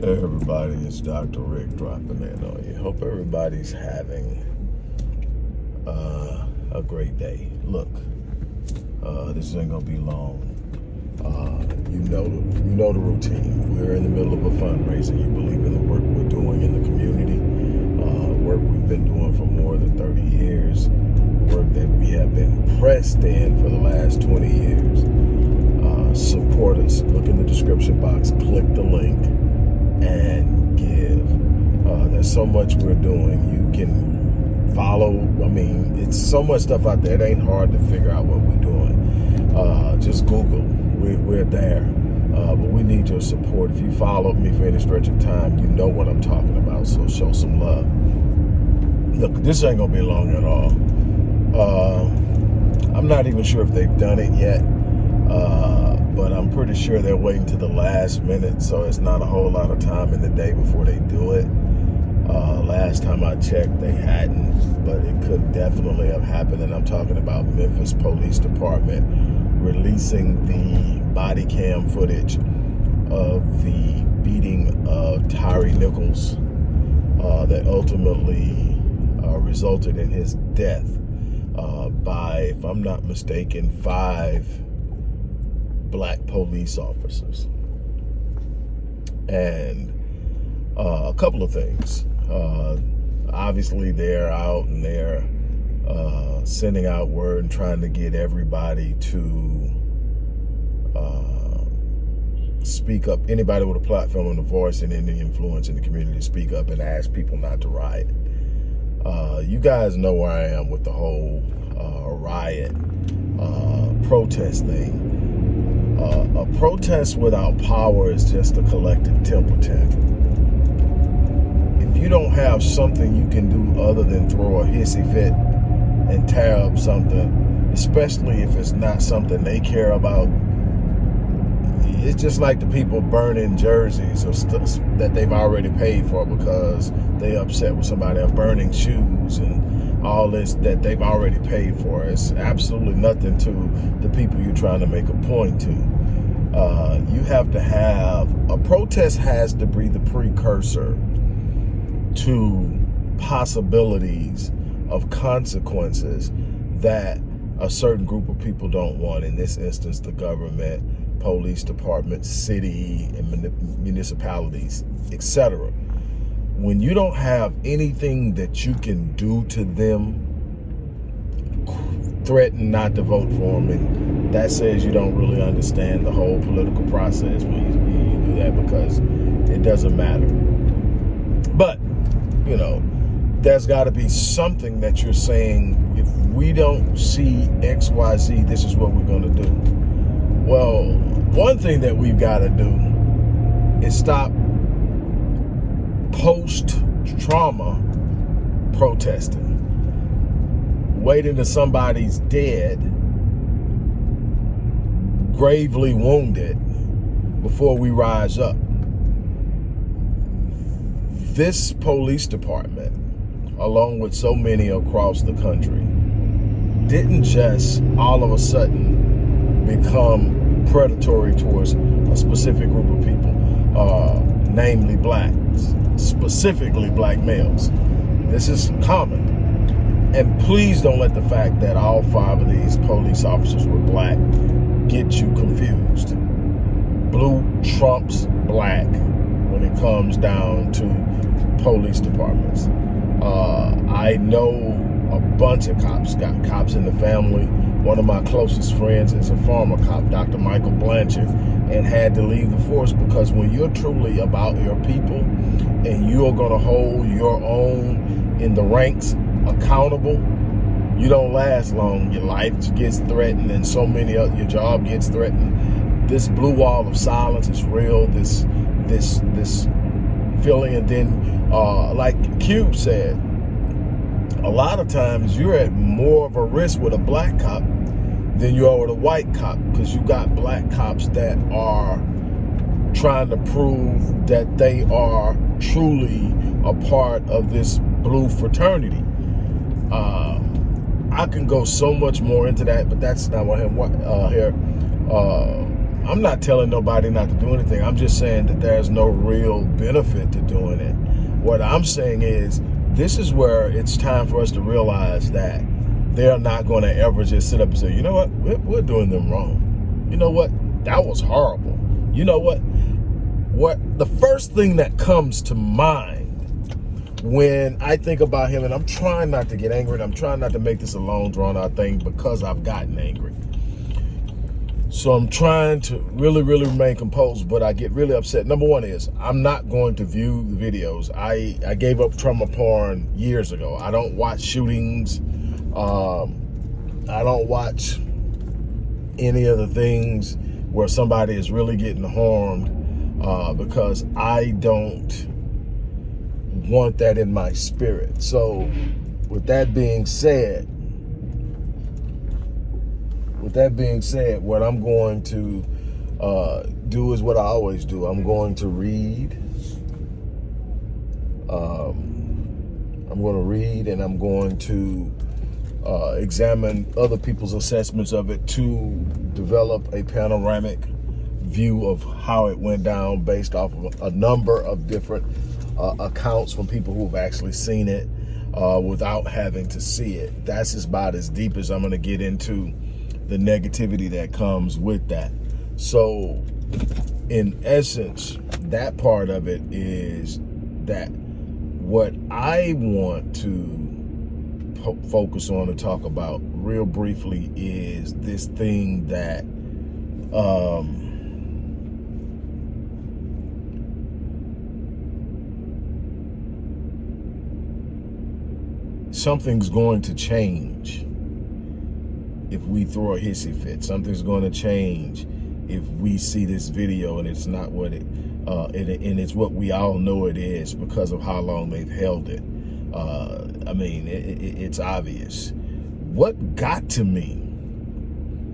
Hey everybody, it's Dr. Rick dropping in on you. Hope everybody's having uh, a great day. Look, uh, this ain't gonna be long. Uh, you know you know the routine. We're in the middle of a fundraiser. You believe in the work we're doing in the community, uh, work we've been doing for more than 30 years, work that we have been pressed in for the last 20 years. Uh, support us. Look in the description box. Click the link and give. Uh, there's so much we're doing. You can follow. I mean, it's so much stuff out there. It ain't hard to figure out what we're doing. Uh, just Google. We're, we're there. Uh, but we need your support. If you followed me for any stretch of time, you know what I'm talking about. So show some love. Look, this ain't gonna be long at all. Uh, I'm not even sure if they've done it yet. Uh, pretty sure they're waiting to the last minute, so it's not a whole lot of time in the day before they do it. Uh, last time I checked, they hadn't, but it could definitely have happened, and I'm talking about Memphis Police Department releasing the body cam footage of the beating of Tyre Nichols uh, that ultimately uh, resulted in his death uh, by, if I'm not mistaken, five black police officers. And uh, a couple of things. Uh, obviously, they're out and they're uh, sending out word and trying to get everybody to uh, speak up. Anybody with a platform and a voice and any influence in the community to speak up and ask people not to riot. Uh, you guys know where I am with the whole uh, riot protest thing uh, a protest without power is just a collective temper tantrum. If you don't have something you can do other than throw a hissy fit and tear up something, especially if it's not something they care about, it's just like the people burning jerseys or stuff that they've already paid for because they upset with somebody or burning shoes and all this that they've already paid for. It's absolutely nothing to the people you're trying to make a point to. Uh, you have to have, a protest has to be the precursor to possibilities of consequences that a certain group of people don't want. In this instance, the government, police department, city, and municipalities, etc. When you don't have anything that you can do to them, threaten not to vote for them, and that says you don't really understand the whole political process when you, you do that because it doesn't matter. But, you know, there's got to be something that you're saying, if we don't see X, Y, Z, this is what we're going to do. Well, one thing that we've got to do is stop post-trauma protesting. Waiting till somebody's dead, gravely wounded, before we rise up. This police department, along with so many across the country, didn't just all of a sudden become predatory towards a specific group of people, uh, namely blacks, specifically black males. This is common. And please don't let the fact that all five of these police officers were black get you confused. Blue trumps black when it comes down to police departments. Uh, I know a bunch of cops, got cops in the family, one of my closest friends is a former cop, Dr. Michael Blanchard, and had to leave the force because when you're truly about your people and you're to hold your own in the ranks accountable, you don't last long. Your life gets threatened and so many of your job gets threatened. This blue wall of silence is real. This, this, this feeling. And then, uh, like Cube said, lot of times you're at more of a risk with a black cop than you are with a white cop because you got black cops that are trying to prove that they are truly a part of this blue fraternity. Uh, I can go so much more into that, but that's not what I'm uh, here. Uh, I'm not telling nobody not to do anything. I'm just saying that there's no real benefit to doing it. What I'm saying is this is where it's time for us to realize that they're not going to ever just sit up and say, you know what, we're, we're doing them wrong. You know what, that was horrible. You know what, what the first thing that comes to mind when I think about him, and I'm trying not to get angry, and I'm trying not to make this a long drawn out thing because I've gotten angry. So I'm trying to really, really remain composed, but I get really upset. Number one is I'm not going to view the videos. I, I gave up trauma porn years ago. I don't watch shootings. Um, I don't watch any of the things where somebody is really getting harmed uh, because I don't want that in my spirit. So with that being said, with that being said, what I'm going to uh, do is what I always do. I'm going to read. Um, I'm going to read and I'm going to uh, examine other people's assessments of it to develop a panoramic view of how it went down based off of a number of different uh, accounts from people who have actually seen it uh, without having to see it. That's about as deep as I'm going to get into the negativity that comes with that. So in essence, that part of it is that what I want to focus on and talk about real briefly is this thing that um, something's going to change if we throw a hissy fit. Something's going to change if we see this video and it's not what it, uh, and, and, it's what we all know it is because of how long they've held it. Uh, I mean, it, it, it's obvious. What got to me,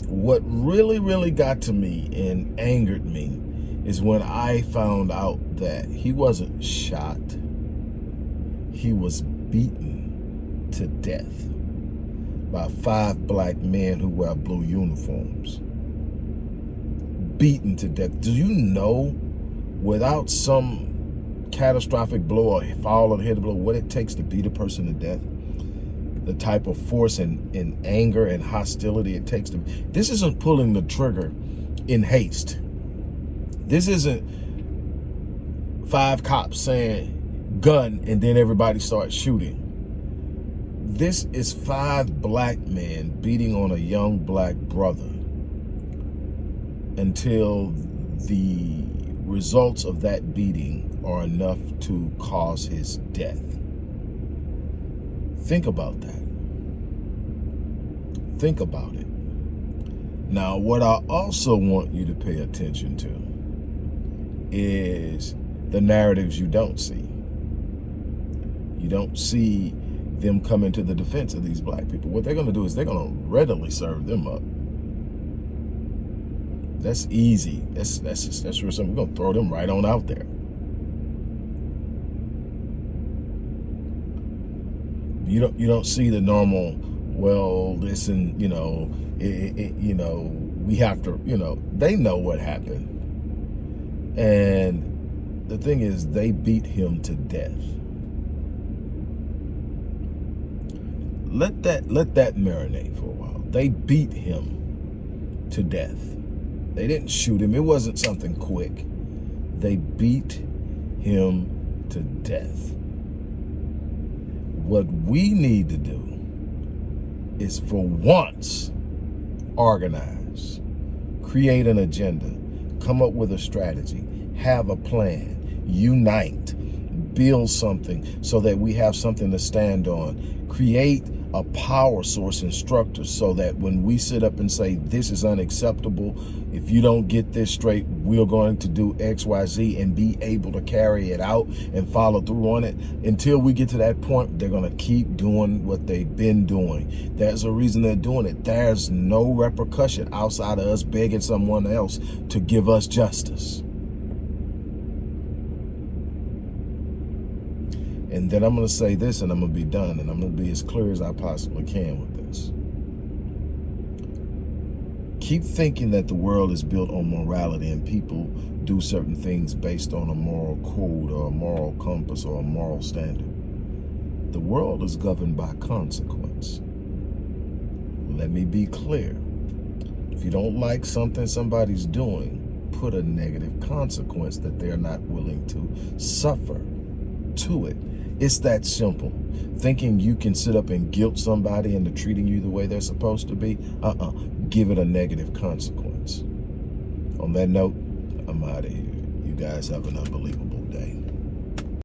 what really, really got to me and angered me is when I found out that he wasn't shot, he was beaten to death by five black men who wear blue uniforms. Beaten to death. Do you know, without some catastrophic blow or fall or hit blow, what it takes to beat a person to death? The type of force and, and anger and hostility it takes to... This isn't pulling the trigger in haste. This isn't five cops saying gun and then everybody starts shooting this is five black men beating on a young black brother until the results of that beating are enough to cause his death. Think about that. Think about it. Now, what I also want you to pay attention to is the narratives you don't see. You don't see them coming to the defense of these black people. What they're going to do is they're going to readily serve them up. That's easy. That's that's just, that's real simple. We're going to throw them right on out there. You don't you don't see the normal. Well, listen, you know, it, it, you know, we have to, you know, they know what happened, and the thing is, they beat him to death. Let that let that marinate for a while. They beat him to death. They didn't shoot him. It wasn't something quick. They beat him to death. What we need to do is for once organize, create an agenda, come up with a strategy, have a plan, unite, build something so that we have something to stand on, create a power source instructor so that when we sit up and say this is unacceptable. If you don't get this straight we're going to do xyz and be able to carry it out and follow through on it until we get to that point they're going to keep doing what they've been doing. There's a reason they're doing it. There's no repercussion outside of us begging someone else to give us justice And then I'm going to say this and I'm going to be done. And I'm going to be as clear as I possibly can with this. Keep thinking that the world is built on morality and people do certain things based on a moral code or a moral compass or a moral standard. The world is governed by consequence. Let me be clear. If you don't like something somebody's doing, put a negative consequence that they're not willing to suffer to it. It's that simple. Thinking you can sit up and guilt somebody into treating you the way they're supposed to be, uh-uh. Give it a negative consequence. On that note, I'm out of here. You guys have an unbelievable